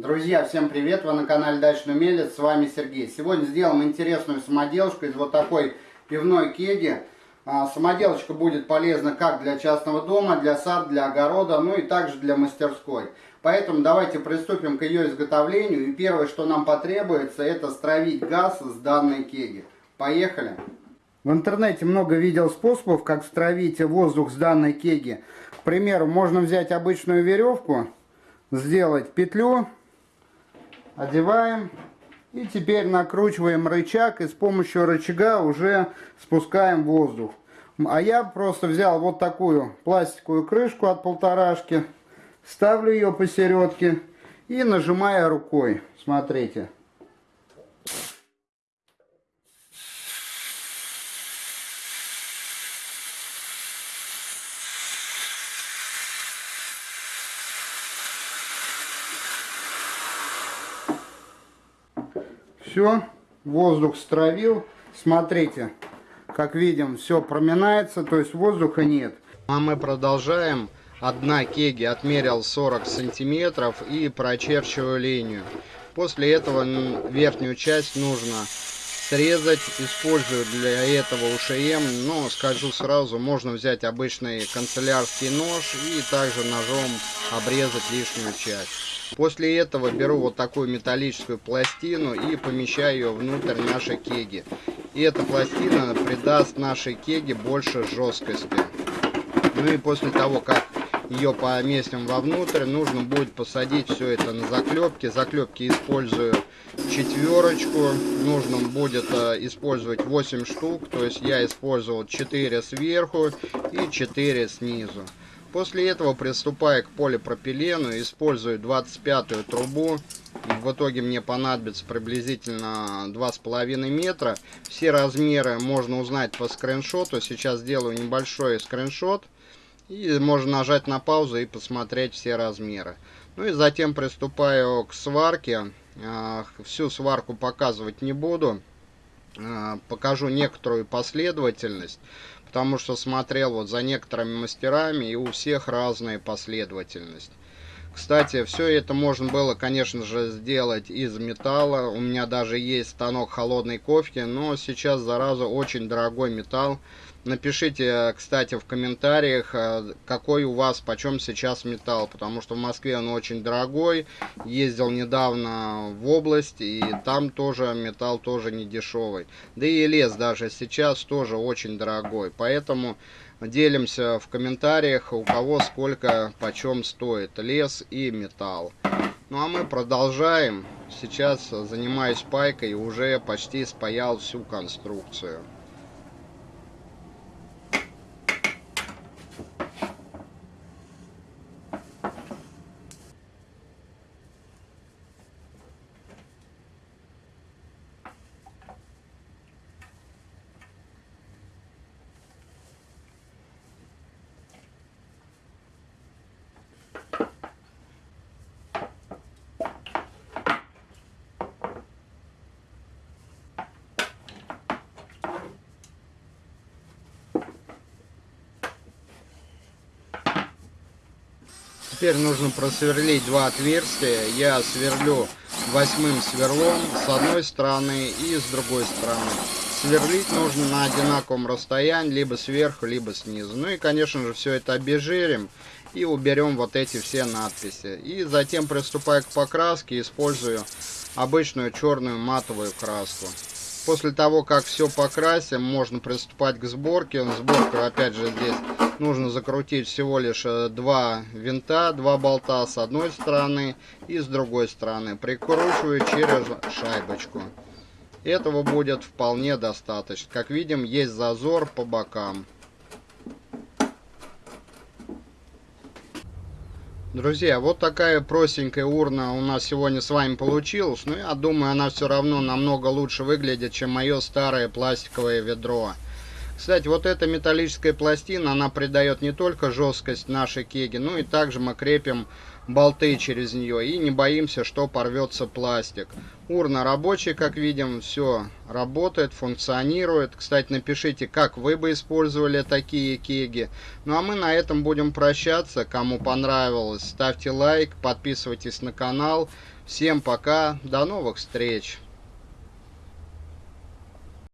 Друзья, всем привет! Вы на канале Дачный Умелец, с вами Сергей. Сегодня сделаем интересную самоделочку из вот такой пивной кеги. А, самоделочка будет полезна как для частного дома, для сада, для огорода, ну и также для мастерской. Поэтому давайте приступим к ее изготовлению. И первое, что нам потребуется, это стравить газ с данной кеги. Поехали! В интернете много видел способов, как стравить воздух с данной кеги. К примеру, можно взять обычную веревку, сделать петлю одеваем. И теперь накручиваем рычаг и с помощью рычага уже спускаем воздух. А я просто взял вот такую пластиковую крышку от полторашки, ставлю ее посередке и нажимаю рукой. Смотрите. Все, воздух стравил. Смотрите, как видим, все проминается, то есть воздуха нет. А мы продолжаем. Одна кеги отмерил 40 сантиметров и прочерчиваю линию. После этого верхнюю часть нужно срезать. Использую для этого УШМ, но скажу сразу, можно взять обычный канцелярский нож и также ножом обрезать лишнюю часть. После этого беру вот такую металлическую пластину и помещаю ее внутрь нашей кеги. И эта пластина придаст нашей кеге больше жесткости. Ну и после того, как ее поместим вовнутрь, нужно будет посадить все это на заклепки. Заклепки использую четверочку. Нужно будет э, использовать 8 штук, то есть я использовал 4 сверху и 4 снизу. После этого приступая к полипропилену, использую 25 трубу. В итоге мне понадобится приблизительно 2,5 метра. Все размеры можно узнать по скриншоту. Сейчас сделаю небольшой скриншот. И можно нажать на паузу и посмотреть все размеры. Ну и затем приступаю к сварке. А, всю сварку показывать не буду. А, покажу некоторую последовательность потому что смотрел вот за некоторыми мастерами, и у всех разная последовательность. Кстати, все это можно было, конечно же, сделать из металла. У меня даже есть станок холодной кофе, но сейчас, зараза, очень дорогой металл. Напишите, кстати, в комментариях, э, какой у вас, почем сейчас металл, потому что в Москве он очень дорогой. Ездил недавно в область, и там тоже металл тоже не дешевый. Да и лес даже сейчас тоже очень дорогой, поэтому делимся в комментариях, у кого сколько, почем стоит лес и металл. Ну а мы продолжаем. Сейчас занимаюсь пайкой, уже почти спаял всю конструкцию. Теперь нужно просверлить два отверстия. Я сверлю восьмым сверлом с одной стороны и с другой стороны. Сверлить нужно на одинаковом расстоянии, либо сверху, либо снизу. Ну и, конечно же, все это обезжирим и уберем вот эти все надписи. И затем, приступая к покраске, использую обычную черную матовую краску. После того, как все покрасим, можно приступать к сборке. Сборку, опять же, здесь нужно закрутить всего лишь э, два винта, два болта с одной стороны и с другой стороны. Прикручиваю через шайбочку. Этого будет вполне достаточно. Как видим, есть зазор по бокам. Друзья, вот такая простенькая урна у нас сегодня с вами получилась. Но я думаю, она все равно намного лучше выглядит, чем мое старое пластиковое ведро. Кстати, вот эта металлическая пластина, она придает не только жесткость нашей кеги, но и также мы крепим болты через нее и не боимся, что порвется пластик. Урна рабочая, как видим, все работает, функционирует. Кстати, напишите, как вы бы использовали такие кеги. Ну а мы на этом будем прощаться. Кому понравилось, ставьте лайк, подписывайтесь на канал. Всем пока, до новых встреч!